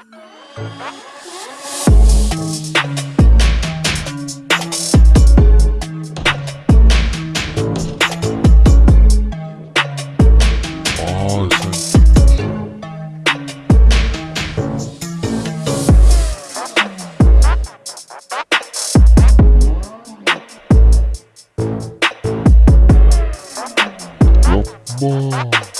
아, 와.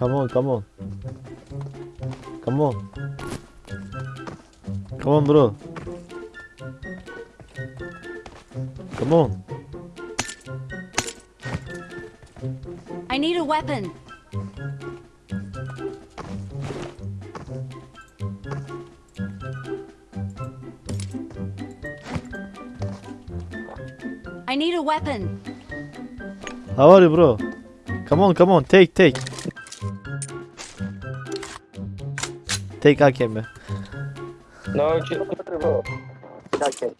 Come on, come on. Come on. Come on bro. Come on. I need a weapon. I need a weapon. How are you bro? Come on, come on. Take, take. Take AKM. No, chill, bro. Okay.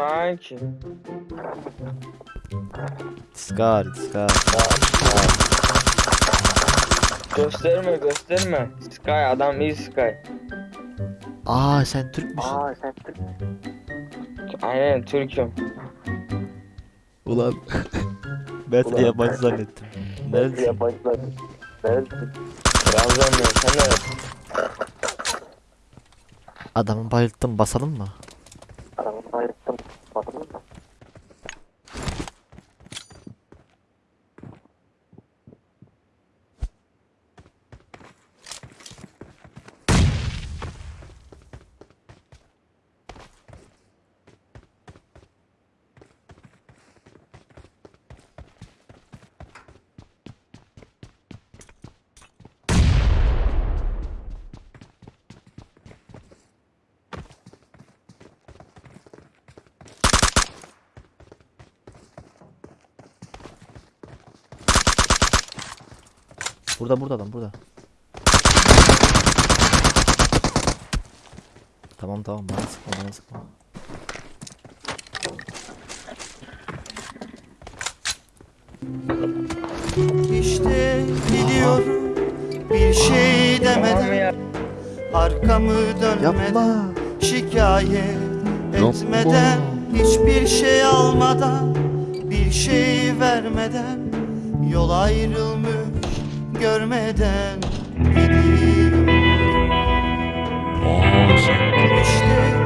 Oo kanki. Scar, Scar. Gösterme gösterme. Sky adam iyi Sky. Aa sen Türk müsün? Aynen Türk'üm. Ulan. ben seni yabancı zannettim. Neredesin? Trabzonluyum sen ne? Adamı bayılttım basalım mı? Burada burada adam burada. Tamam tamam bana sıkma bana sıkma. İşte gidiyorum bir şey demeden. Arkamı dönmeden Yapma. Şikayet etmeden Hiçbir şey almadan Bir şey vermeden Yol ayrılmış görmeden sen İşte